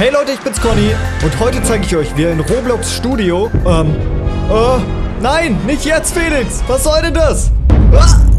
Hey Leute, ich bin's Conny und heute zeige ich euch, wie ihr in Roblox Studio, ähm, äh, nein, nicht jetzt Felix, was soll denn das? Ah!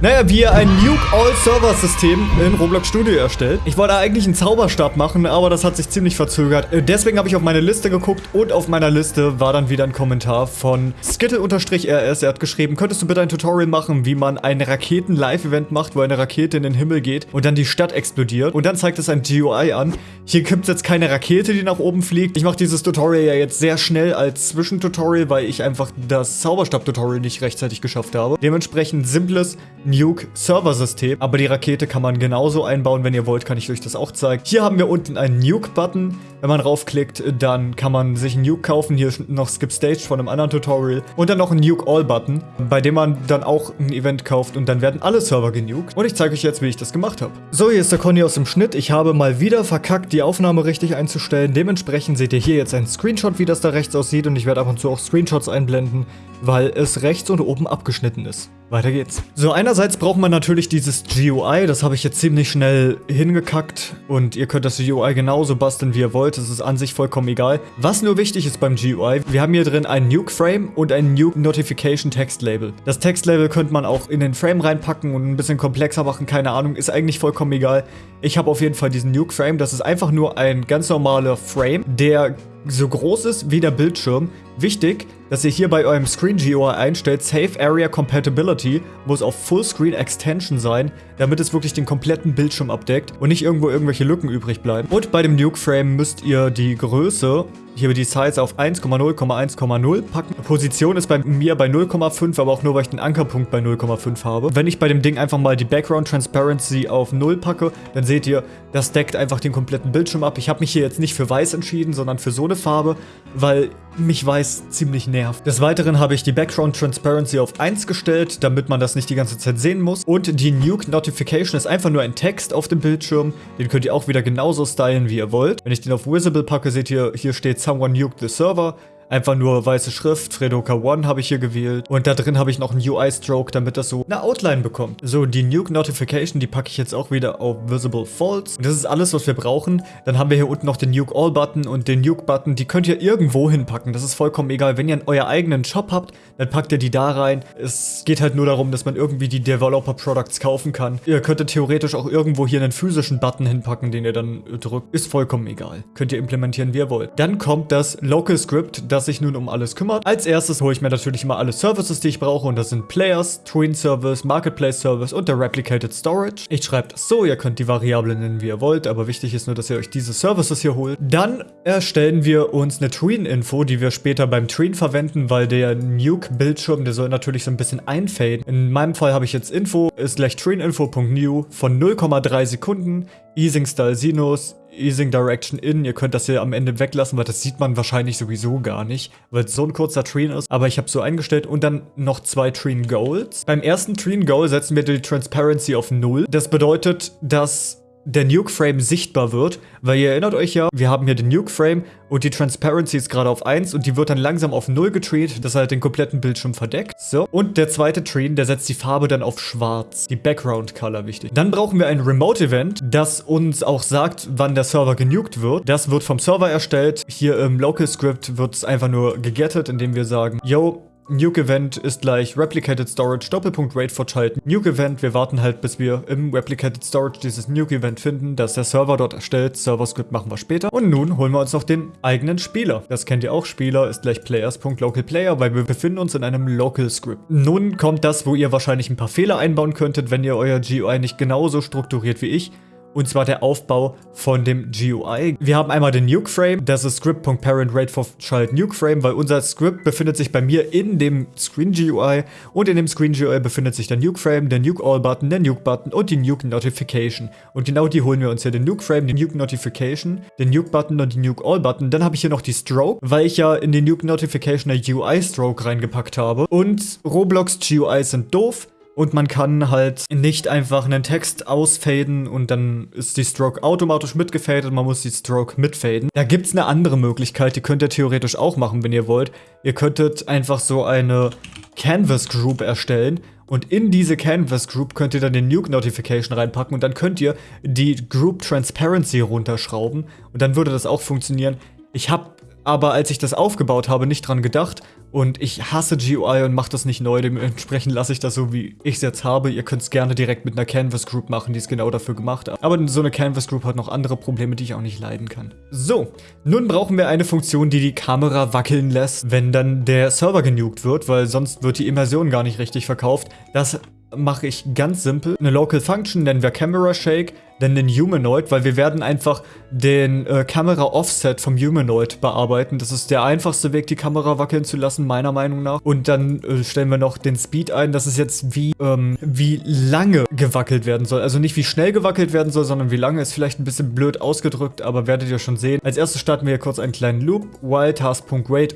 Naja, wie ihr ein Nuke All Server System in Roblox Studio erstellt. Ich wollte eigentlich einen Zauberstab machen, aber das hat sich ziemlich verzögert. Äh, deswegen habe ich auf meine Liste geguckt und auf meiner Liste war dann wieder ein Kommentar von Skittle-RS. Er hat geschrieben, könntest du bitte ein Tutorial machen, wie man ein Raketen-Live-Event macht, wo eine Rakete in den Himmel geht und dann die Stadt explodiert. Und dann zeigt es ein GUI an. Hier gibt es jetzt keine Rakete, die nach oben fliegt. Ich mache dieses Tutorial ja jetzt sehr schnell als Zwischentutorial, weil ich einfach das Zauberstab-Tutorial nicht rechtzeitig geschafft habe. Dementsprechend simples Nuke-Server-System. Aber die Rakete kann man genauso einbauen. Wenn ihr wollt, kann ich euch das auch zeigen. Hier haben wir unten einen Nuke-Button. Wenn man raufklickt, dann kann man sich einen Nuke kaufen. Hier ist noch Skip Stage von einem anderen Tutorial. Und dann noch einen Nuke All-Button, bei dem man dann auch ein Event kauft. Und dann werden alle Server genuked. Und ich zeige euch jetzt, wie ich das gemacht habe. So, hier ist der Conny aus dem Schnitt. Ich habe mal wieder verkackt, die Aufnahme richtig einzustellen. Dementsprechend seht ihr hier jetzt einen Screenshot, wie das da rechts aussieht. Und ich werde ab und zu auch Screenshots einblenden, weil es rechts und oben abgeschnitten ist. Weiter geht's. So, einerseits braucht man natürlich dieses GUI. Das habe ich jetzt ziemlich schnell hingekackt. Und ihr könnt das GUI genauso basteln, wie ihr wollt. Das ist an sich vollkommen egal. Was nur wichtig ist beim GUI, wir haben hier drin ein Nuke-Frame und ein Nuke Notification Text-Label. Das Text-Label könnte man auch in den Frame reinpacken und ein bisschen komplexer machen. Keine Ahnung, ist eigentlich vollkommen egal. Ich habe auf jeden Fall diesen Nuke-Frame. Das ist einfach nur ein ganz normaler Frame, der so groß ist wie der Bildschirm. Wichtig, dass ihr hier bei eurem Screen GUI einstellt, Safe Area Compatibility muss auf Fullscreen Extension sein, damit es wirklich den kompletten Bildschirm abdeckt und nicht irgendwo irgendwelche Lücken übrig bleiben. Und bei dem Nuke Frame müsst ihr die Größe hier die Size auf 1,0,1,0 packen. Position ist bei mir bei 0,5, aber auch nur, weil ich den Ankerpunkt bei 0,5 habe. Wenn ich bei dem Ding einfach mal die Background Transparency auf 0 packe, dann seht ihr, das deckt einfach den kompletten Bildschirm ab. Ich habe mich hier jetzt nicht für weiß entschieden, sondern für so eine Farbe, weil mich weiß ziemlich nervt. Des Weiteren habe ich die Background Transparency auf 1 gestellt, damit man das nicht die ganze Zeit sehen muss. Und die Nuke Notification ist einfach nur ein Text auf dem Bildschirm. Den könnt ihr auch wieder genauso stylen, wie ihr wollt. Wenn ich den auf Visible packe, seht ihr, hier steht Someone nuked the server. Einfach nur weiße Schrift, Fredoka One habe ich hier gewählt. Und da drin habe ich noch einen UI-Stroke, damit das so eine Outline bekommt. So, die Nuke Notification, die packe ich jetzt auch wieder auf Visible False. Und das ist alles, was wir brauchen. Dann haben wir hier unten noch den Nuke All-Button und den Nuke-Button. Die könnt ihr irgendwo hinpacken. Das ist vollkommen egal. Wenn ihr euren eigenen Shop habt, dann packt ihr die da rein. Es geht halt nur darum, dass man irgendwie die Developer-Products kaufen kann. Ihr könntet theoretisch auch irgendwo hier einen physischen Button hinpacken, den ihr dann drückt. Ist vollkommen egal. Könnt ihr implementieren, wie ihr wollt. Dann kommt das Local Script, das das sich nun um alles kümmert. Als erstes hole ich mir natürlich immer alle Services, die ich brauche und das sind Players, Twin Service, Marketplace Service und der Replicated Storage. Ich schreibe das so, ihr könnt die Variablen nennen, wie ihr wollt, aber wichtig ist nur, dass ihr euch diese Services hier holt. Dann erstellen wir uns eine Tween-Info, die wir später beim Tween verwenden, weil der Nuke-Bildschirm, der soll natürlich so ein bisschen einfaden. In meinem Fall habe ich jetzt Info, ist gleich tweeninfo.new von 0,3 Sekunden, Easing Style Sinus, Easing Direction In. Ihr könnt das hier am Ende weglassen, weil das sieht man wahrscheinlich sowieso gar nicht, weil es so ein kurzer Treen ist. Aber ich habe so eingestellt und dann noch zwei Treen Goals. Beim ersten Treen Goal setzen wir die Transparency auf 0. Das bedeutet, dass der Nuke-Frame sichtbar wird, weil ihr erinnert euch ja, wir haben hier den Nuke-Frame und die Transparency ist gerade auf 1 und die wird dann langsam auf 0 getreat, das halt den kompletten Bildschirm verdeckt. So, und der zweite Treen, der setzt die Farbe dann auf schwarz, die Background-Color wichtig. Dann brauchen wir ein Remote-Event, das uns auch sagt, wann der Server genuked wird. Das wird vom Server erstellt. Hier im Local-Script wird es einfach nur gegettet, indem wir sagen, yo, Nuke Event ist gleich Replicated Storage, Doppelpunkt Rate fortschalten. Nuke Event, wir warten halt, bis wir im Replicated Storage dieses Nuke Event finden, das der Server dort erstellt. Server Script machen wir später. Und nun holen wir uns noch den eigenen Spieler. Das kennt ihr auch, Spieler ist gleich Players.localPlayer, weil wir befinden uns in einem Local Script. Nun kommt das, wo ihr wahrscheinlich ein paar Fehler einbauen könntet, wenn ihr euer GUI nicht genauso strukturiert wie ich. Und zwar der Aufbau von dem GUI. Wir haben einmal den Nuke Frame, das ist script.parent rate for child Nuke Frame, weil unser Script befindet sich bei mir in dem Screen GUI und in dem Screen GUI befindet sich der Nuke Frame, der Nuke All Button, der Nuke Button und die Nuke Notification. Und genau die holen wir uns hier, den Nuke Frame, den Nuke Notification, den Nuke Button und die Nuke All Button. Dann habe ich hier noch die Stroke, weil ich ja in den Nuke Notification eine UI Stroke reingepackt habe. Und Roblox GUIs sind doof. Und man kann halt nicht einfach einen Text ausfaden und dann ist die Stroke automatisch mitgefadet. Man muss die Stroke mitfaden. Da gibt es eine andere Möglichkeit, die könnt ihr theoretisch auch machen, wenn ihr wollt. Ihr könntet einfach so eine Canvas Group erstellen und in diese Canvas Group könnt ihr dann den Nuke Notification reinpacken und dann könnt ihr die Group Transparency runterschrauben und dann würde das auch funktionieren. Ich habe aber als ich das aufgebaut habe, nicht dran gedacht und ich hasse GUI und mache das nicht neu, dementsprechend lasse ich das so, wie ich es jetzt habe. Ihr könnt es gerne direkt mit einer Canvas Group machen, die es genau dafür gemacht hat. Aber so eine Canvas Group hat noch andere Probleme, die ich auch nicht leiden kann. So, nun brauchen wir eine Funktion, die die Kamera wackeln lässt, wenn dann der Server genugt wird, weil sonst wird die Immersion gar nicht richtig verkauft. Das mache ich ganz simpel. Eine Local Function nennen wir Camera Shake denn den Humanoid, weil wir werden einfach den äh, Kamera-Offset vom Humanoid bearbeiten. Das ist der einfachste Weg, die Kamera wackeln zu lassen, meiner Meinung nach. Und dann äh, stellen wir noch den Speed ein. Das ist jetzt wie, ähm, wie lange gewackelt werden soll. Also nicht wie schnell gewackelt werden soll, sondern wie lange. Ist vielleicht ein bisschen blöd ausgedrückt, aber werdet ihr schon sehen. Als erstes starten wir hier kurz einen kleinen Loop. While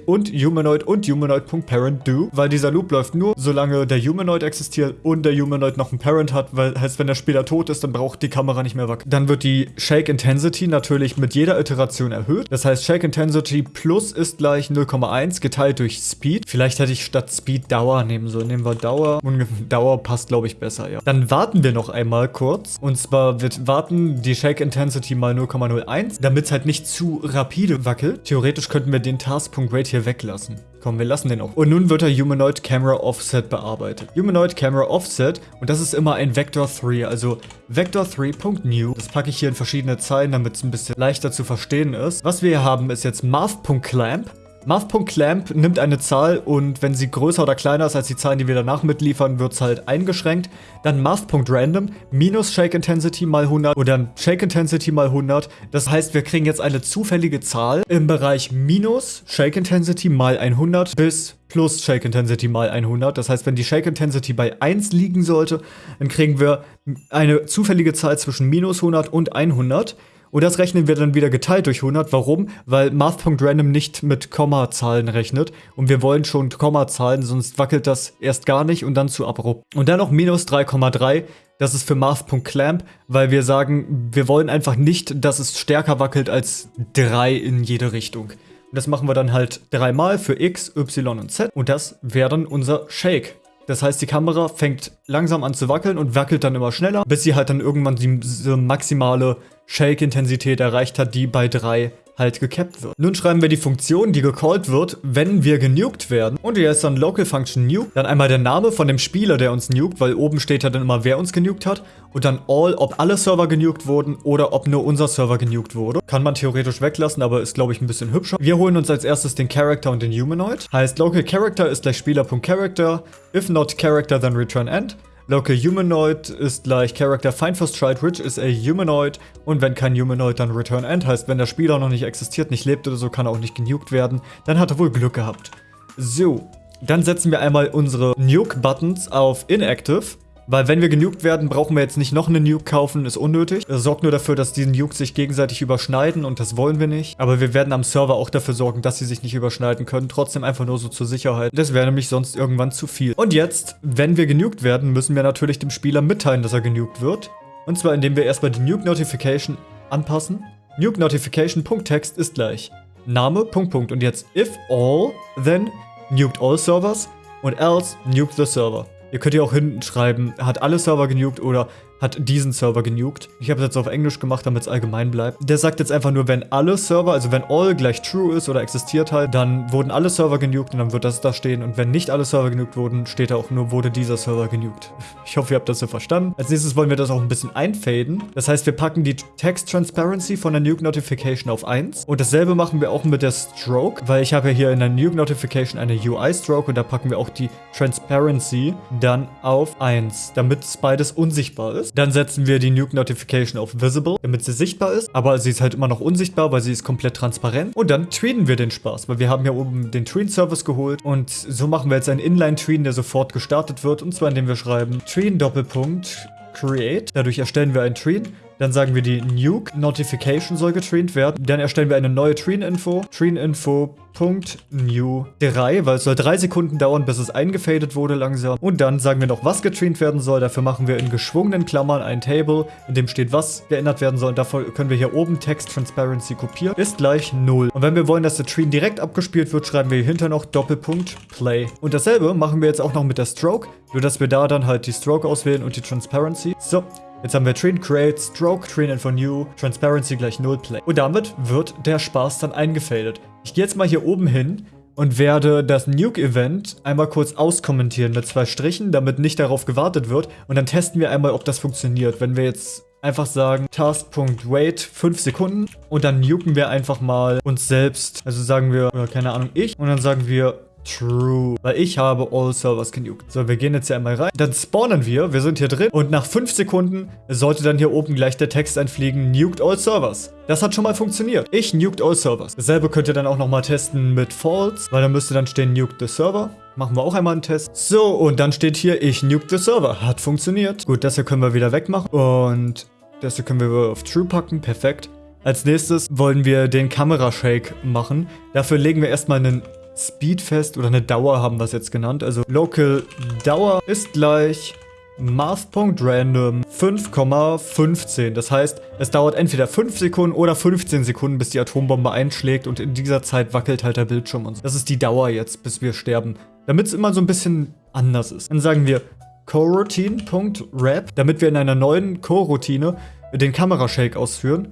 und Humanoid und Humanoid.parent do. Weil dieser Loop läuft nur, solange der Humanoid existiert und der Humanoid noch einen Parent hat. Weil heißt, wenn der später tot ist, dann braucht die Kamera nicht nicht mehr wackeln. Dann wird die Shake Intensity natürlich mit jeder Iteration erhöht. Das heißt, Shake Intensity plus ist gleich 0,1 geteilt durch Speed. Vielleicht hätte ich statt Speed Dauer nehmen sollen. Nehmen wir Dauer. Dauer passt, glaube ich, besser, ja. Dann warten wir noch einmal kurz. Und zwar wird warten die Shake Intensity mal 0,01, damit es halt nicht zu rapide wackelt. Theoretisch könnten wir den Task.Rate hier weglassen. Komm, wir lassen den auch. Und nun wird der Humanoid Camera Offset bearbeitet. Humanoid Camera Offset, und das ist immer ein Vector 3, also Vector 3.new. Das packe ich hier in verschiedene Zeilen, damit es ein bisschen leichter zu verstehen ist. Was wir hier haben, ist jetzt Math.clamp. Math.clamp nimmt eine Zahl und wenn sie größer oder kleiner ist als die Zahlen, die wir danach mitliefern, wird es halt eingeschränkt. Dann Math.random minus Shake Intensity mal 100 oder dann Shake Intensity mal 100. Das heißt, wir kriegen jetzt eine zufällige Zahl im Bereich minus Shake Intensity mal 100 bis plus Shake Intensity mal 100. Das heißt, wenn die Shake Intensity bei 1 liegen sollte, dann kriegen wir eine zufällige Zahl zwischen minus 100 und 100. Und das rechnen wir dann wieder geteilt durch 100. Warum? Weil Math.random nicht mit Kommazahlen rechnet. Und wir wollen schon Kommazahlen, sonst wackelt das erst gar nicht und dann zu abrupt. Und dann noch minus 3,3. Das ist für Math.clamp, weil wir sagen, wir wollen einfach nicht, dass es stärker wackelt als 3 in jede Richtung. Und das machen wir dann halt dreimal für x, y und z. Und das wäre dann unser Shake. Das heißt, die Kamera fängt langsam an zu wackeln und wackelt dann immer schneller, bis sie halt dann irgendwann die, die maximale Shake-Intensität erreicht hat, die bei 3 halt gecapped wird. Nun schreiben wir die Funktion, die gecallt wird, wenn wir genuked werden. Und hier ist dann Local Function Nuke. Dann einmal der Name von dem Spieler, der uns nuked, weil oben steht ja dann immer, wer uns genuked hat. Und dann all, ob alle Server genuked wurden oder ob nur unser Server genuked wurde. Kann man theoretisch weglassen, aber ist, glaube ich, ein bisschen hübscher. Wir holen uns als erstes den Character und den Humanoid. Heißt, Local Character ist gleich Spieler.Character. If not Character, then return end. Local Humanoid ist gleich Character Find First Child, which is a Humanoid. Und wenn kein Humanoid, dann Return End. Heißt, wenn der Spieler noch nicht existiert, nicht lebt oder so, kann er auch nicht genukt werden. Dann hat er wohl Glück gehabt. So, dann setzen wir einmal unsere Nuke-Buttons auf Inactive. Weil wenn wir genukt werden, brauchen wir jetzt nicht noch eine Nuke kaufen, ist unnötig. Das sorgt nur dafür, dass die Nukes sich gegenseitig überschneiden und das wollen wir nicht. Aber wir werden am Server auch dafür sorgen, dass sie sich nicht überschneiden können. Trotzdem einfach nur so zur Sicherheit. Das wäre nämlich sonst irgendwann zu viel. Und jetzt, wenn wir genukt werden, müssen wir natürlich dem Spieler mitteilen, dass er genukt wird. Und zwar indem wir erstmal die Nuke Notification anpassen. Nuke Notification.text ist gleich Name, Punkt, Punkt. Und jetzt if all, then nuked all servers und else nuke the server. Ihr könnt ja auch hinten schreiben, hat alle Server genugt oder hat diesen Server genugt. Ich habe es jetzt auf Englisch gemacht, damit es allgemein bleibt. Der sagt jetzt einfach nur, wenn alle Server, also wenn all gleich true ist oder existiert halt, dann wurden alle Server genugt und dann wird das da stehen. Und wenn nicht alle Server genugt wurden, steht da auch nur, wurde dieser Server genugt. Ich hoffe, ihr habt das so verstanden. Als nächstes wollen wir das auch ein bisschen einfaden. Das heißt, wir packen die Text Transparency von der Nuke Notification auf 1. Und dasselbe machen wir auch mit der Stroke, weil ich habe ja hier in der Nuke Notification eine UI Stroke und da packen wir auch die Transparency dann auf 1, damit es beides unsichtbar ist. Dann setzen wir die Nuke Notification auf Visible, damit sie sichtbar ist. Aber sie ist halt immer noch unsichtbar, weil sie ist komplett transparent. Und dann tweeten wir den Spaß, weil wir haben ja oben den Tween-Service geholt. Und so machen wir jetzt einen Inline-Tween, der sofort gestartet wird. Und zwar indem wir schreiben Tween Doppelpunkt Create. Dadurch erstellen wir einen Tween. Dann sagen wir, die Nuke Notification soll getraint werden. Dann erstellen wir eine neue Train-Info. Train-Info.new 3, weil es soll drei Sekunden dauern, bis es eingefadet wurde langsam. Und dann sagen wir noch, was getraint werden soll. Dafür machen wir in geschwungenen Klammern ein Table, in dem steht, was geändert werden soll. Und dafür können wir hier oben Text Transparency kopieren. Ist gleich 0. Und wenn wir wollen, dass der Train direkt abgespielt wird, schreiben wir hier hinter noch Doppelpunkt Play. Und dasselbe machen wir jetzt auch noch mit der Stroke. Nur, dass wir da dann halt die Stroke auswählen und die Transparency. So, Jetzt haben wir Train Create, Stroke, Train Info New, Transparency gleich Null Play. Und damit wird der Spaß dann eingefadet. Ich gehe jetzt mal hier oben hin und werde das Nuke-Event einmal kurz auskommentieren mit zwei Strichen, damit nicht darauf gewartet wird. Und dann testen wir einmal, ob das funktioniert. Wenn wir jetzt einfach sagen Task.wait 5 Sekunden und dann nuken wir einfach mal uns selbst. Also sagen wir, oder keine Ahnung, ich. Und dann sagen wir True. Weil ich habe All Servers genugt. So, wir gehen jetzt hier einmal rein. Dann spawnen wir. Wir sind hier drin. Und nach 5 Sekunden sollte dann hier oben gleich der Text einfliegen. Nuked All Servers. Das hat schon mal funktioniert. Ich nuked All Servers. Dasselbe könnt ihr dann auch nochmal testen mit False. Weil dann müsste dann stehen Nuked the Server. Machen wir auch einmal einen Test. So, und dann steht hier, ich nuked the Server. Hat funktioniert. Gut, das hier können wir wieder wegmachen. Und das hier können wir auf True packen. Perfekt. Als nächstes wollen wir den Kamerashake machen. Dafür legen wir erstmal einen Speedfest oder eine Dauer haben wir es jetzt genannt. Also Local Dauer ist gleich Math.random 5,15. Das heißt, es dauert entweder 5 Sekunden oder 15 Sekunden, bis die Atombombe einschlägt und in dieser Zeit wackelt halt der Bildschirm und so. Das ist die Dauer jetzt, bis wir sterben. Damit es immer so ein bisschen anders ist. Dann sagen wir coroutine.wrap, damit wir in einer neuen Coroutine den Kamerashake ausführen.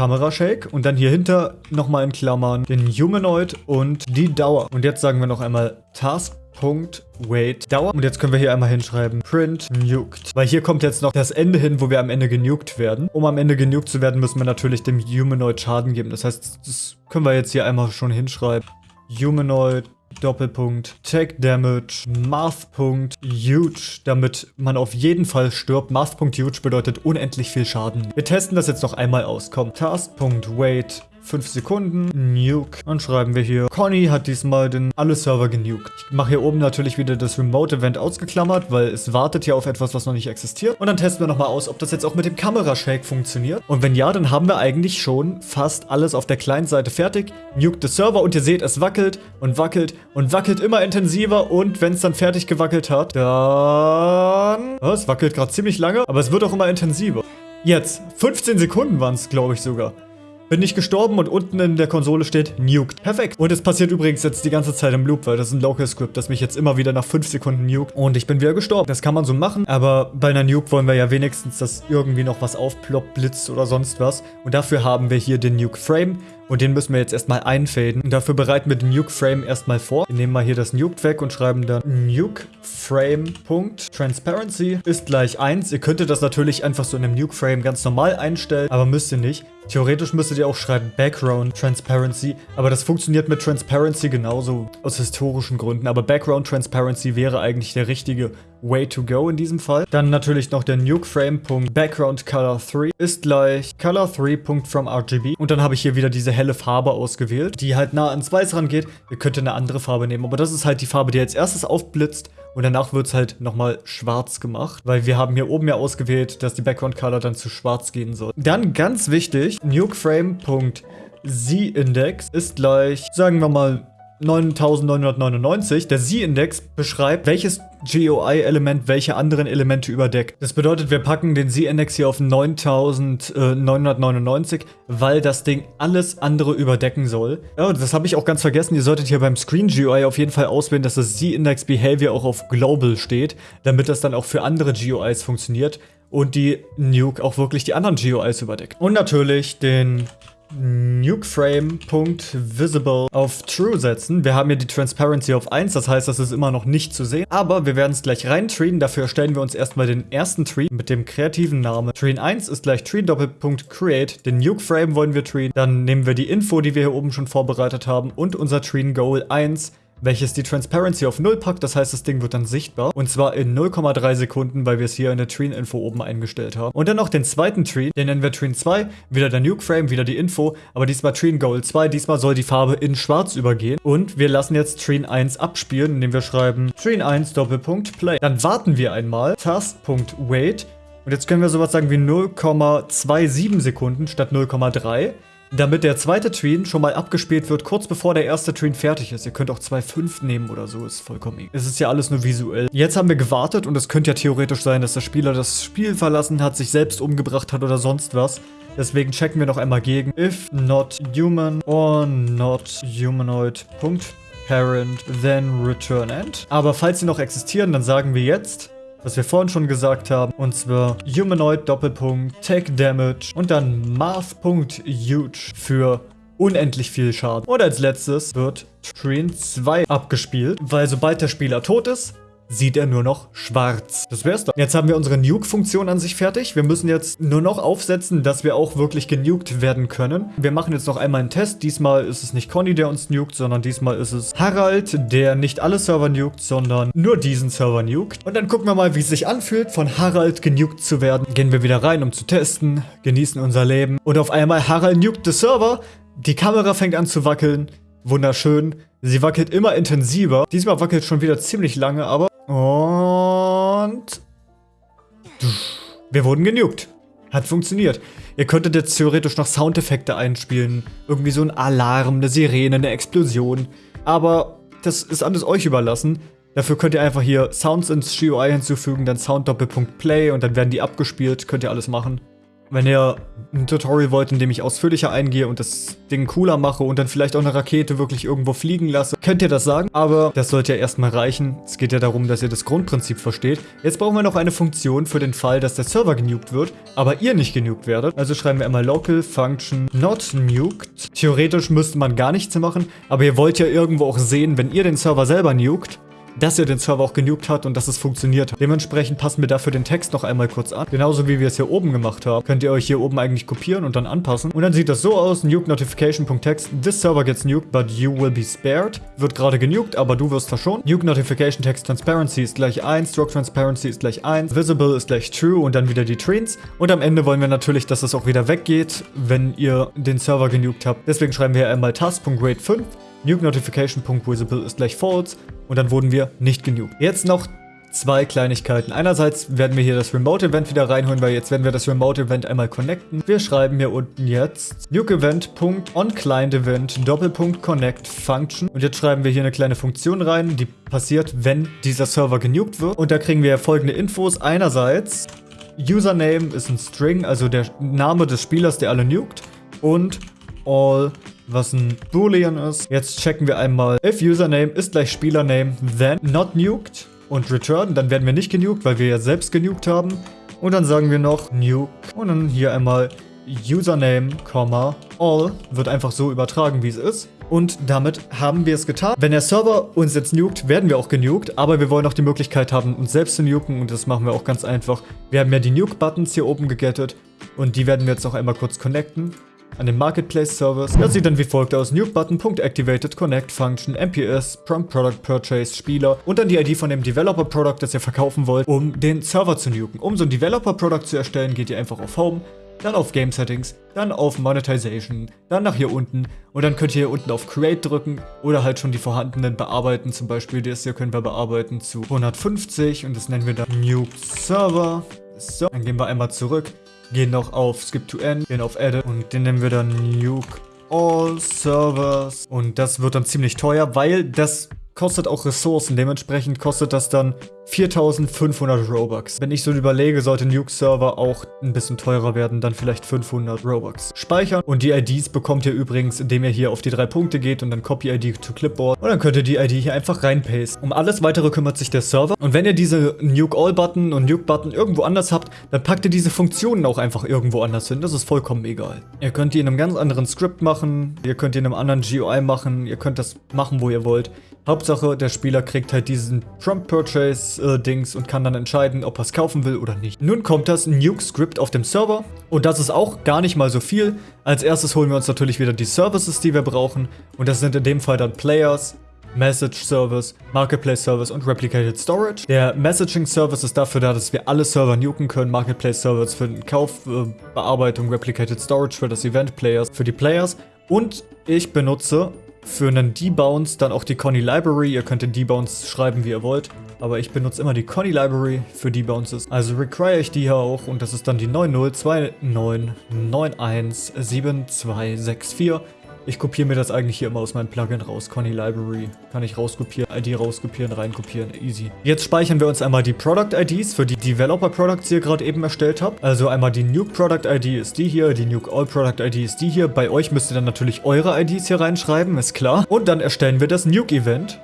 Kamerashake und dann hier hinter nochmal in Klammern den Humanoid und die Dauer. Und jetzt sagen wir noch einmal Task.wait Dauer. Und jetzt können wir hier einmal hinschreiben print nuked. Weil hier kommt jetzt noch das Ende hin, wo wir am Ende genuked werden. Um am Ende genuked zu werden, müssen wir natürlich dem Humanoid Schaden geben. Das heißt, das können wir jetzt hier einmal schon hinschreiben. Humanoid Doppelpunkt, Tech Damage, Math.huge, damit man auf jeden Fall stirbt. Math.huge bedeutet unendlich viel Schaden. Wir testen das jetzt noch einmal aus. Komm, Task.wait 5 Sekunden, Nuke. Und schreiben wir hier, Conny hat diesmal den alle Server genuked. Ich mache hier oben natürlich wieder das Remote-Event ausgeklammert, weil es wartet ja auf etwas, was noch nicht existiert. Und dann testen wir nochmal aus, ob das jetzt auch mit dem Kamerashake funktioniert. Und wenn ja, dann haben wir eigentlich schon fast alles auf der Client-Seite fertig. Nuke the Server und ihr seht, es wackelt und wackelt und wackelt immer intensiver. Und wenn es dann fertig gewackelt hat, dann... Oh, es wackelt gerade ziemlich lange, aber es wird auch immer intensiver. Jetzt, 15 Sekunden waren es, glaube ich sogar bin ich gestorben und unten in der Konsole steht Nuked. Perfekt. Und es passiert übrigens jetzt die ganze Zeit im Loop, weil das ist ein Local Script, das mich jetzt immer wieder nach 5 Sekunden nuked. Und ich bin wieder gestorben. Das kann man so machen, aber bei einer Nuke wollen wir ja wenigstens, dass irgendwie noch was aufploppt, blitzt oder sonst was. Und dafür haben wir hier den Nuke Frame. Und den müssen wir jetzt erstmal einfaden. Und dafür bereiten wir den Nuke Frame erstmal vor. Wir nehmen mal hier das Nuked weg und schreiben dann Nuke Frame. Transparency ist gleich 1. Ihr könntet das natürlich einfach so in einem Nuke Frame ganz normal einstellen, aber müsst ihr nicht. Theoretisch müsstet ihr auch schreiben Background Transparency, aber das funktioniert mit Transparency genauso aus historischen Gründen. Aber Background Transparency wäre eigentlich der richtige Way to go in diesem Fall. Dann natürlich noch der Nuke Frame. Background Color 3 ist gleich Color 3 from RGB. Und dann habe ich hier wieder diese helle Farbe ausgewählt, die halt nah ans Weiß rangeht. Ihr könnt eine andere Farbe nehmen, aber das ist halt die Farbe, die als erstes aufblitzt. Und danach wird es halt nochmal schwarz gemacht, weil wir haben hier oben ja ausgewählt, dass die Background Color dann zu schwarz gehen soll. Dann ganz wichtig, NukeFrame.Z-Index ist gleich, sagen wir mal, 9999. Der Z-Index beschreibt, welches GUI-Element welche anderen Elemente überdeckt. Das bedeutet, wir packen den Z-Index hier auf 9999, weil das Ding alles andere überdecken soll. Ja, das habe ich auch ganz vergessen. Ihr solltet hier beim Screen GUI auf jeden Fall auswählen, dass das Z-Index Behavior auch auf Global steht, damit das dann auch für andere GUIs funktioniert und die Nuke auch wirklich die anderen GUIs überdeckt. Und natürlich den NukeFrame.visible auf True setzen. Wir haben hier die Transparency auf 1, das heißt, das ist immer noch nicht zu sehen. Aber wir werden es gleich reintreaten. Dafür erstellen wir uns erstmal den ersten Tree mit dem kreativen Namen. Tree 1 ist gleich Tree. Den NukeFrame wollen wir treaten. Dann nehmen wir die Info, die wir hier oben schon vorbereitet haben und unser Tree Goal 1 welches die Transparency auf 0 packt. Das heißt, das Ding wird dann sichtbar. Und zwar in 0,3 Sekunden, weil wir es hier in der Treen-Info oben eingestellt haben. Und dann noch den zweiten Tree, den nennen wir Treen 2. Wieder der Nuke-Frame, wieder die Info. Aber diesmal Treen Goal 2. Diesmal soll die Farbe in schwarz übergehen. Und wir lassen jetzt Treen 1 abspielen, indem wir schreiben Treen 1 Doppelpunkt Play. Dann warten wir einmal. Task.wait Und jetzt können wir sowas sagen wie 0,27 Sekunden statt 0,3 damit der zweite Tween schon mal abgespielt wird, kurz bevor der erste Tween fertig ist. Ihr könnt auch 2,5 nehmen oder so, ist vollkommen egal. Es ist ja alles nur visuell. Jetzt haben wir gewartet und es könnte ja theoretisch sein, dass der Spieler das Spiel verlassen hat, sich selbst umgebracht hat oder sonst was. Deswegen checken wir noch einmal gegen if not human or not humanoid. Parent, then return end. Aber falls sie noch existieren, dann sagen wir jetzt was wir vorhin schon gesagt haben. Und zwar Humanoid Doppelpunkt, Take Damage und dann Math.huge für unendlich viel Schaden. Und als letztes wird Train 2 abgespielt, weil sobald der Spieler tot ist, sieht er nur noch schwarz. Das wär's dann. Jetzt haben wir unsere Nuke-Funktion an sich fertig. Wir müssen jetzt nur noch aufsetzen, dass wir auch wirklich genuked werden können. Wir machen jetzt noch einmal einen Test. Diesmal ist es nicht Conny, der uns nukt, sondern diesmal ist es Harald, der nicht alle Server nukt, sondern nur diesen Server nukt. Und dann gucken wir mal, wie es sich anfühlt, von Harald genukt zu werden. Gehen wir wieder rein, um zu testen, genießen unser Leben. Und auf einmal Harald nukt den Server. Die Kamera fängt an zu wackeln. Wunderschön. Sie wackelt immer intensiver. Diesmal wackelt schon wieder ziemlich lange, aber und... Wir wurden genugt. Hat funktioniert. Ihr könntet jetzt theoretisch noch Soundeffekte einspielen. Irgendwie so ein Alarm, eine Sirene, eine Explosion. Aber das ist alles euch überlassen. Dafür könnt ihr einfach hier Sounds ins GUI hinzufügen, dann Sound Doppelpunkt Play und dann werden die abgespielt. Könnt ihr alles machen. Wenn ihr ein Tutorial wollt, in dem ich ausführlicher eingehe und das Ding cooler mache und dann vielleicht auch eine Rakete wirklich irgendwo fliegen lasse, könnt ihr das sagen. Aber das sollte ja erstmal reichen. Es geht ja darum, dass ihr das Grundprinzip versteht. Jetzt brauchen wir noch eine Funktion für den Fall, dass der Server genugt wird, aber ihr nicht genugt werdet. Also schreiben wir einmal local function not nuked. Theoretisch müsste man gar nichts machen, aber ihr wollt ja irgendwo auch sehen, wenn ihr den Server selber nukt, dass er den Server auch genugt hat und dass es funktioniert hat. Dementsprechend passen wir dafür den Text noch einmal kurz an. Genauso wie wir es hier oben gemacht haben, könnt ihr euch hier oben eigentlich kopieren und dann anpassen. Und dann sieht das so aus, nuke notification.text, this server gets nuked, but you will be spared. Wird gerade genukt, aber du wirst verschont. Nuke notification text transparency ist gleich 1, stroke transparency ist gleich 1, visible ist gleich true und dann wieder die Trains. Und am Ende wollen wir natürlich, dass das auch wieder weggeht, wenn ihr den Server genukt habt. Deswegen schreiben wir hier einmal task.grade 5 Nuke Notification.visible ist gleich false und dann wurden wir nicht genuked. Jetzt noch zwei Kleinigkeiten. Einerseits werden wir hier das Remote Event wieder reinholen, weil jetzt werden wir das Remote Event einmal connecten. Wir schreiben hier unten jetzt Nuke Doppelpunkt Connect Function und jetzt schreiben wir hier eine kleine Funktion rein, die passiert, wenn dieser Server genukt wird. Und da kriegen wir folgende Infos. Einerseits Username ist ein String, also der Name des Spielers, der alle nukt und all was ein Boolean ist. Jetzt checken wir einmal, if Username ist gleich Spielername, then not nuked und return. Dann werden wir nicht genuked, weil wir ja selbst genuked haben. Und dann sagen wir noch nuke und dann hier einmal Username, all wird einfach so übertragen, wie es ist. Und damit haben wir es getan. Wenn der Server uns jetzt nukt, werden wir auch genukt, aber wir wollen auch die Möglichkeit haben, uns selbst zu nuken und das machen wir auch ganz einfach. Wir haben ja die Nuke-Buttons hier oben gegettet und die werden wir jetzt noch einmal kurz connecten an den Marketplace Service. Das sieht dann wie folgt aus. New Button.activated Connect Function MPS Prompt Product Purchase Spieler und dann die ID von dem Developer Product, das ihr verkaufen wollt, um den Server zu nuken. Um so ein Developer Product zu erstellen, geht ihr einfach auf Home, dann auf Game Settings, dann auf Monetization, dann nach hier unten und dann könnt ihr hier unten auf Create drücken oder halt schon die vorhandenen bearbeiten. Zum Beispiel das hier können wir bearbeiten zu 150 und das nennen wir dann Nuke Server. So, dann gehen wir einmal zurück gehen noch auf Skip to End, gehen auf Edit und den nennen wir dann Nuke All Servers. Und das wird dann ziemlich teuer, weil das kostet auch Ressourcen. Dementsprechend kostet das dann 4500 Robux. Wenn ich so überlege, sollte Nuke Server auch ein bisschen teurer werden, dann vielleicht 500 Robux. Speichern und die IDs bekommt ihr übrigens, indem ihr hier auf die drei Punkte geht und dann Copy ID to Clipboard und dann könnt ihr die ID hier einfach reinpasten. Um alles weitere kümmert sich der Server und wenn ihr diese Nuke All Button und Nuke Button irgendwo anders habt, dann packt ihr diese Funktionen auch einfach irgendwo anders hin. Das ist vollkommen egal. Ihr könnt die in einem ganz anderen Script machen, ihr könnt die in einem anderen GUI machen, ihr könnt das machen, wo ihr wollt. Hauptsache, der Spieler kriegt halt diesen Trump Purchase äh, und kann dann entscheiden, ob er es kaufen will oder nicht. Nun kommt das Nuke-Script auf dem Server und das ist auch gar nicht mal so viel. Als erstes holen wir uns natürlich wieder die Services, die wir brauchen und das sind in dem Fall dann Players, Message Service, Marketplace Service und Replicated Storage. Der Messaging Service ist dafür da, dass wir alle Server nuken können. Marketplace Service für den Kauf, äh, Bearbeitung, Replicated Storage für das Event Players, für die Players. Und ich benutze für einen Debounce dann auch die Conny Library. Ihr könnt den Debounce schreiben, wie ihr wollt. Aber ich benutze immer die Conny Library für Debounces. Also require ich die hier auch und das ist dann die 9029917264. Ich kopiere mir das eigentlich hier immer aus meinem Plugin raus. Conny Library kann ich rauskopieren, ID rauskopieren, reinkopieren, easy. Jetzt speichern wir uns einmal die Product IDs für die Developer Products, die ihr gerade eben erstellt habt. Also einmal die Nuke Product ID ist die hier, die Nuke All Product ID ist die hier. Bei euch müsst ihr dann natürlich eure IDs hier reinschreiben, ist klar. Und dann erstellen wir das Nuke Event,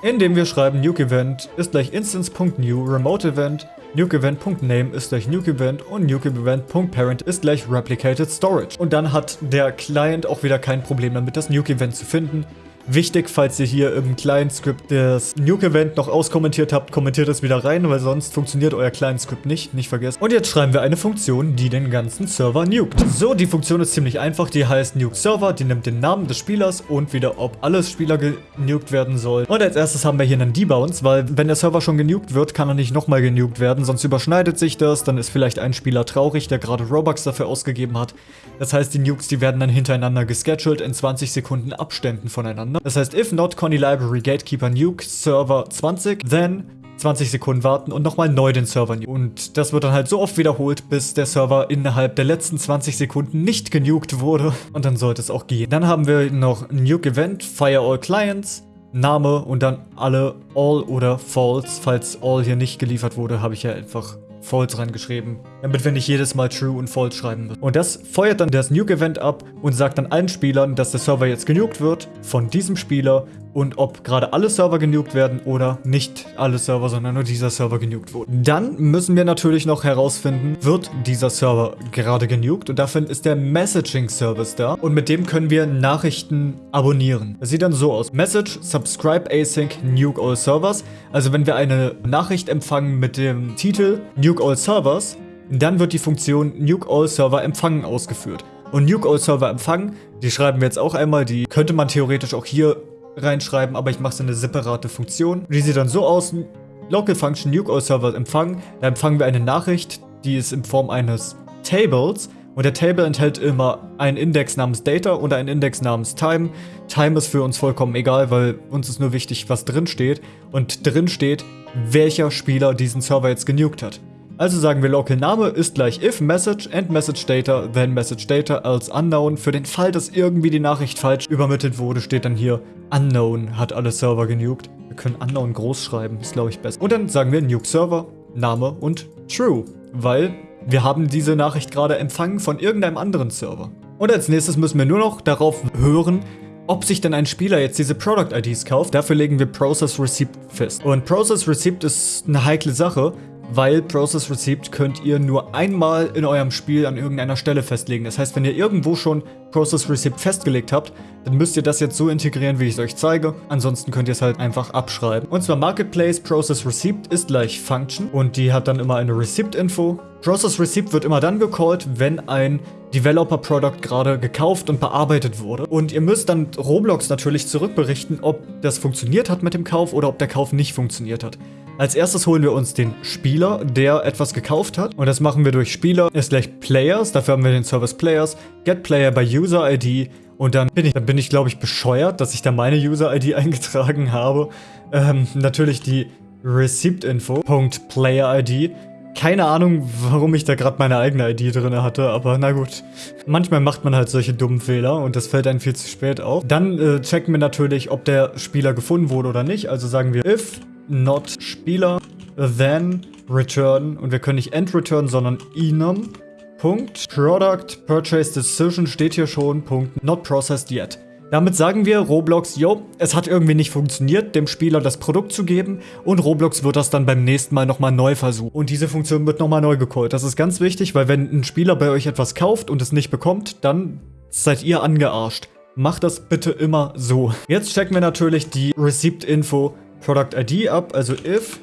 indem wir schreiben Nuke Event ist gleich instance.new remote event NukeEvent.name ist gleich NukeEvent und NukeEvent.parent ist gleich Replicated Storage. Und dann hat der Client auch wieder kein Problem damit, das NukeEvent zu finden. Wichtig, falls ihr hier im Client-Script das Nuke-Event noch auskommentiert habt, kommentiert es wieder rein, weil sonst funktioniert euer Client-Script nicht, nicht vergessen. Und jetzt schreiben wir eine Funktion, die den ganzen Server nukt. So, die Funktion ist ziemlich einfach, die heißt Nuke Server, die nimmt den Namen des Spielers und wieder, ob alles Spieler genukt werden soll. Und als erstes haben wir hier einen Debounce, weil wenn der Server schon genukt wird, kann er nicht nochmal genukt werden, sonst überschneidet sich das, dann ist vielleicht ein Spieler traurig, der gerade Robux dafür ausgegeben hat. Das heißt, die Nukes, die werden dann hintereinander gescheduled in 20 Sekunden Abständen voneinander. Das heißt, if not Conny Library Gatekeeper Nuke Server 20, then 20 Sekunden warten und nochmal neu den Server nuke. Und das wird dann halt so oft wiederholt, bis der Server innerhalb der letzten 20 Sekunden nicht genukt wurde. Und dann sollte es auch gehen. Dann haben wir noch Nuke Event, Fire All Clients, Name und dann alle All oder False. Falls All hier nicht geliefert wurde, habe ich ja einfach False reingeschrieben, damit wir nicht jedes Mal True und False schreiben müssen. Und das feuert dann das Nuke-Event ab und sagt dann allen Spielern, dass der Server jetzt genukt wird von diesem Spieler und ob gerade alle Server genukt werden oder nicht alle Server, sondern nur dieser Server genukt wurde. Dann müssen wir natürlich noch herausfinden, wird dieser Server gerade genukt und dafür ist der Messaging Service da und mit dem können wir Nachrichten abonnieren. Das sieht dann so aus. Message subscribe async nuke all servers. Also wenn wir eine Nachricht empfangen mit dem Titel nuke all servers, dann wird die Funktion nuke all server empfangen ausgeführt. Und Nuke All Server empfangen, die schreiben wir jetzt auch einmal, die könnte man theoretisch auch hier reinschreiben, aber ich mache es in eine separate Funktion. Die sieht dann so aus, Local Function Nuke All Server empfangen. Da empfangen wir eine Nachricht, die ist in Form eines Tables. Und der Table enthält immer einen Index namens Data oder einen Index namens Time. Time ist für uns vollkommen egal, weil uns ist nur wichtig, was drin steht. Und drin steht, welcher Spieler diesen Server jetzt genukt hat. Also sagen wir Local Name ist gleich if message and message data, then message data als unknown. Für den Fall, dass irgendwie die Nachricht falsch übermittelt wurde, steht dann hier unknown hat alle Server genukt. Wir können unknown groß schreiben, ist glaube ich besser. Und dann sagen wir nuke Server, Name und true, weil wir haben diese Nachricht gerade empfangen von irgendeinem anderen Server. Und als nächstes müssen wir nur noch darauf hören, ob sich denn ein Spieler jetzt diese Product IDs kauft. Dafür legen wir Process Receipt fest. Und Process Receipt ist eine heikle Sache, weil Process Receipt könnt ihr nur einmal in eurem Spiel an irgendeiner Stelle festlegen. Das heißt, wenn ihr irgendwo schon Process Receipt festgelegt habt, dann müsst ihr das jetzt so integrieren, wie ich es euch zeige. Ansonsten könnt ihr es halt einfach abschreiben. Und zwar Marketplace Process Receipt ist gleich Function und die hat dann immer eine Receipt-Info. Process Receipt wird immer dann gecallt, wenn ein Developer Product gerade gekauft und bearbeitet wurde. Und ihr müsst dann Roblox natürlich zurückberichten, ob das funktioniert hat mit dem Kauf oder ob der Kauf nicht funktioniert hat. Als erstes holen wir uns den Spieler, der etwas gekauft hat. Und das machen wir durch Spieler ist gleich Players. Dafür haben wir den Service Players. Get Player by User ID. Und dann bin ich, ich glaube ich, bescheuert, dass ich da meine User-ID eingetragen habe. Ähm, natürlich die Receipt-Info. Player-ID. Keine Ahnung, warum ich da gerade meine eigene ID drin hatte, aber na gut. Manchmal macht man halt solche dummen Fehler und das fällt einem viel zu spät auf. Dann äh, checken wir natürlich, ob der Spieler gefunden wurde oder nicht. Also sagen wir if not Spieler, then return und wir können nicht end return, sondern enum. Product Purchase Decision steht hier schon. Punkt. Not processed yet. Damit sagen wir Roblox, yo, es hat irgendwie nicht funktioniert, dem Spieler das Produkt zu geben und Roblox wird das dann beim nächsten Mal nochmal neu versuchen. Und diese Funktion wird nochmal neu gecallt. Das ist ganz wichtig, weil wenn ein Spieler bei euch etwas kauft und es nicht bekommt, dann seid ihr angearscht. Macht das bitte immer so. Jetzt checken wir natürlich die Receipt-Info Product ID ab, also if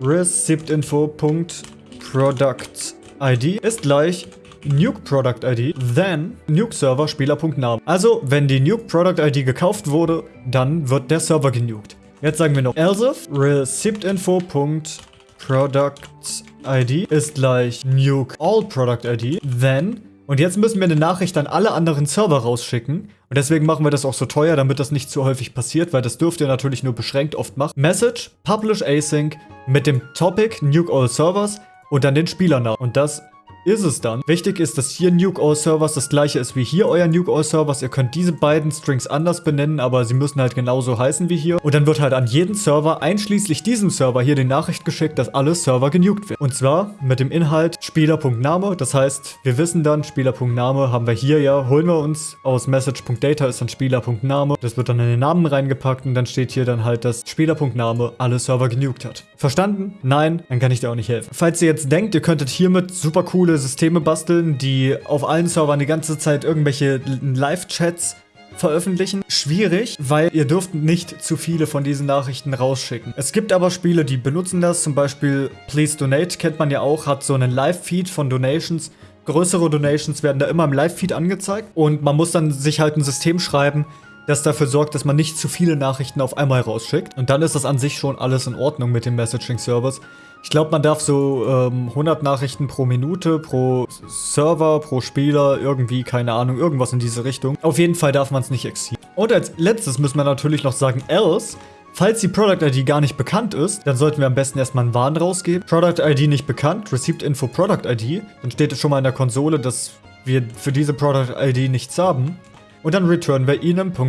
receiptinfo.product.id ist gleich Nuke Product ID, then Nuke Server Spieler.name. Also, wenn die Nuke Product ID gekauft wurde, dann wird der Server genukt. Jetzt sagen wir noch else if receiptinfo.product.id ist gleich Nuke All Product ID, then und jetzt müssen wir eine Nachricht an alle anderen Server rausschicken. Und deswegen machen wir das auch so teuer, damit das nicht zu häufig passiert, weil das dürft ihr natürlich nur beschränkt oft machen. Message, Publish Async mit dem Topic Nuke All Servers und dann den Spielernamen. Und das ist es dann. Wichtig ist, dass hier Nuke All Servers das gleiche ist wie hier euer Nuke All Servers. Ihr könnt diese beiden Strings anders benennen, aber sie müssen halt genauso heißen wie hier. Und dann wird halt an jeden Server, einschließlich diesem Server, hier die Nachricht geschickt, dass alle Server genukt werden. Und zwar mit dem Inhalt Spieler.name. Das heißt, wir wissen dann, Spieler.name haben wir hier ja, holen wir uns aus Message.data ist dann Spieler.name. Das wird dann in den Namen reingepackt und dann steht hier dann halt, dass Spieler.name alle Server genukt hat. Verstanden? Nein? Dann kann ich dir auch nicht helfen. Falls ihr jetzt denkt, ihr könntet hiermit super coole coole Systeme basteln, die auf allen Servern die ganze Zeit irgendwelche Live-Chats veröffentlichen. Schwierig, weil ihr dürft nicht zu viele von diesen Nachrichten rausschicken. Es gibt aber Spiele, die benutzen das. Zum Beispiel Please Donate kennt man ja auch, hat so einen Live-Feed von Donations. Größere Donations werden da immer im Live-Feed angezeigt. Und man muss dann sich halt ein System schreiben, das dafür sorgt, dass man nicht zu viele Nachrichten auf einmal rausschickt. Und dann ist das an sich schon alles in Ordnung mit den Messaging-Servers. Ich glaube, man darf so ähm, 100 Nachrichten pro Minute, pro Server, pro Spieler, irgendwie, keine Ahnung, irgendwas in diese Richtung. Auf jeden Fall darf man es nicht exceeden. Und als letztes müssen wir natürlich noch sagen, else, Falls die Product ID gar nicht bekannt ist, dann sollten wir am besten erstmal einen Warn rausgeben. Product ID nicht bekannt, Received Info Product ID. Dann steht es schon mal in der Konsole, dass wir für diese Product ID nichts haben. Und dann returnen wir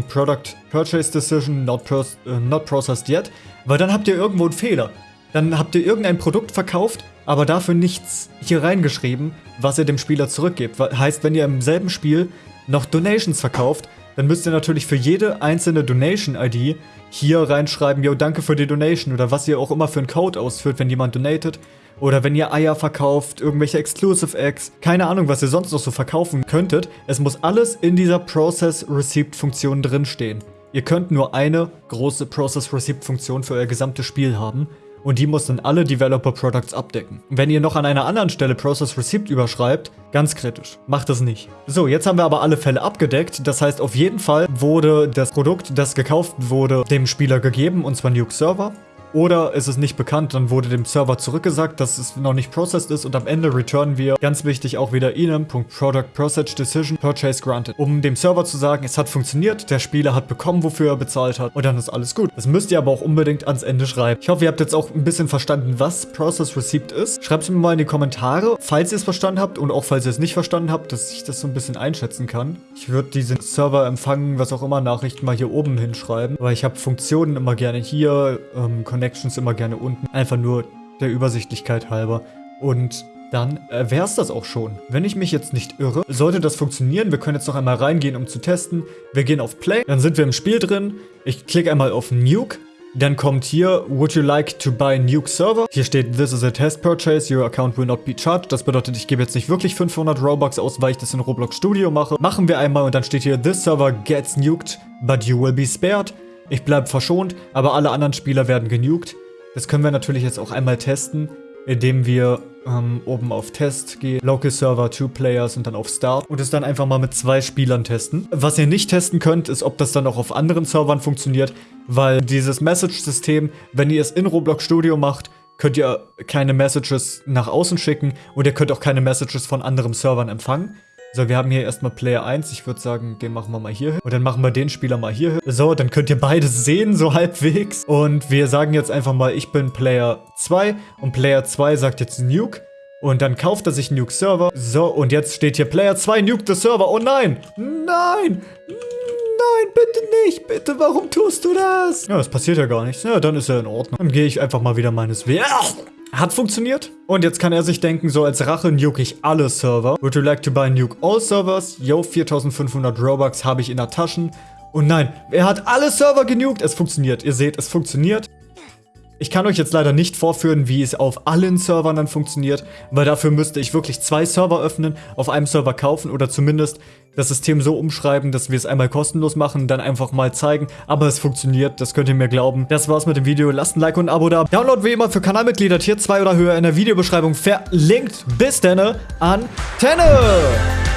.product purchase decision not, uh, not processed yet, weil dann habt ihr irgendwo einen Fehler. Dann habt ihr irgendein Produkt verkauft, aber dafür nichts hier reingeschrieben, was ihr dem Spieler zurückgebt. Heißt, wenn ihr im selben Spiel noch Donations verkauft, dann müsst ihr natürlich für jede einzelne Donation-ID hier reinschreiben, yo, danke für die Donation oder was ihr auch immer für einen Code ausführt, wenn jemand donatet. Oder wenn ihr Eier verkauft, irgendwelche Exclusive Eggs, keine Ahnung, was ihr sonst noch so verkaufen könntet. Es muss alles in dieser Process Receipt Funktion drinstehen. Ihr könnt nur eine große Process Receipt Funktion für euer gesamtes Spiel haben und die muss dann alle Developer Products abdecken. Wenn ihr noch an einer anderen Stelle Process Receipt überschreibt, ganz kritisch. Macht das nicht. So, jetzt haben wir aber alle Fälle abgedeckt. Das heißt, auf jeden Fall wurde das Produkt, das gekauft wurde, dem Spieler gegeben, und zwar Nuke Server. Oder ist es nicht bekannt, dann wurde dem Server zurückgesagt, dass es noch nicht processed ist und am Ende returnen wir, ganz wichtig, auch wieder enum.productProcessDecision Purchase Granted. Um dem Server zu sagen, es hat funktioniert, der Spieler hat bekommen, wofür er bezahlt hat und dann ist alles gut. Das müsst ihr aber auch unbedingt ans Ende schreiben. Ich hoffe, ihr habt jetzt auch ein bisschen verstanden, was Process Receipt ist. Schreibt es mir mal in die Kommentare, falls ihr es verstanden habt und auch falls ihr es nicht verstanden habt, dass ich das so ein bisschen einschätzen kann. Ich würde diese Server empfangen, was auch immer, Nachrichten mal hier oben hinschreiben, weil ich habe Funktionen immer gerne hier, ähm, Connect Connections immer gerne unten. Einfach nur der Übersichtlichkeit halber. Und dann äh, wäre es das auch schon. Wenn ich mich jetzt nicht irre, sollte das funktionieren. Wir können jetzt noch einmal reingehen, um zu testen. Wir gehen auf Play, dann sind wir im Spiel drin. Ich klicke einmal auf Nuke. Dann kommt hier, would you like to buy Nuke Server? Hier steht, this is a test purchase, your account will not be charged. Das bedeutet, ich gebe jetzt nicht wirklich 500 Robux aus, weil ich das in Roblox Studio mache. Machen wir einmal und dann steht hier, this server gets nuked, but you will be spared. Ich bleibe verschont, aber alle anderen Spieler werden genugt. Das können wir natürlich jetzt auch einmal testen, indem wir ähm, oben auf Test gehen, Local Server, Two Players und dann auf Start und es dann einfach mal mit zwei Spielern testen. Was ihr nicht testen könnt, ist, ob das dann auch auf anderen Servern funktioniert, weil dieses Message-System, wenn ihr es in Roblox Studio macht, könnt ihr keine Messages nach außen schicken und ihr könnt auch keine Messages von anderen Servern empfangen. So, wir haben hier erstmal Player 1. Ich würde sagen, den machen wir mal hier hin. Und dann machen wir den Spieler mal hier hin. So, dann könnt ihr beide sehen, so halbwegs. Und wir sagen jetzt einfach mal, ich bin Player 2. Und Player 2 sagt jetzt Nuke. Und dann kauft er sich Nuke Server. So, und jetzt steht hier Player 2 Nuke the Server. Oh nein! Nein! Nein, bitte nicht. Bitte, warum tust du das? Ja, das passiert ja gar nichts. Ja, dann ist er in Ordnung. Dann gehe ich einfach mal wieder meines Weges. Hat funktioniert. Und jetzt kann er sich denken, so als Rache nuke ich alle Server. Would you like to buy nuke all servers? Yo, 4500 Robux habe ich in der Tasche. Und nein, er hat alle Server genukt. Es funktioniert. Ihr seht, es funktioniert. Ich kann euch jetzt leider nicht vorführen, wie es auf allen Servern dann funktioniert, weil dafür müsste ich wirklich zwei Server öffnen, auf einem Server kaufen oder zumindest das System so umschreiben, dass wir es einmal kostenlos machen, dann einfach mal zeigen. Aber es funktioniert, das könnt ihr mir glauben. Das war's mit dem Video. Lasst ein Like und ein Abo da. Download wie immer für Kanalmitglieder Tier 2 oder höher in der Videobeschreibung verlinkt. Bis dann, an Tenne!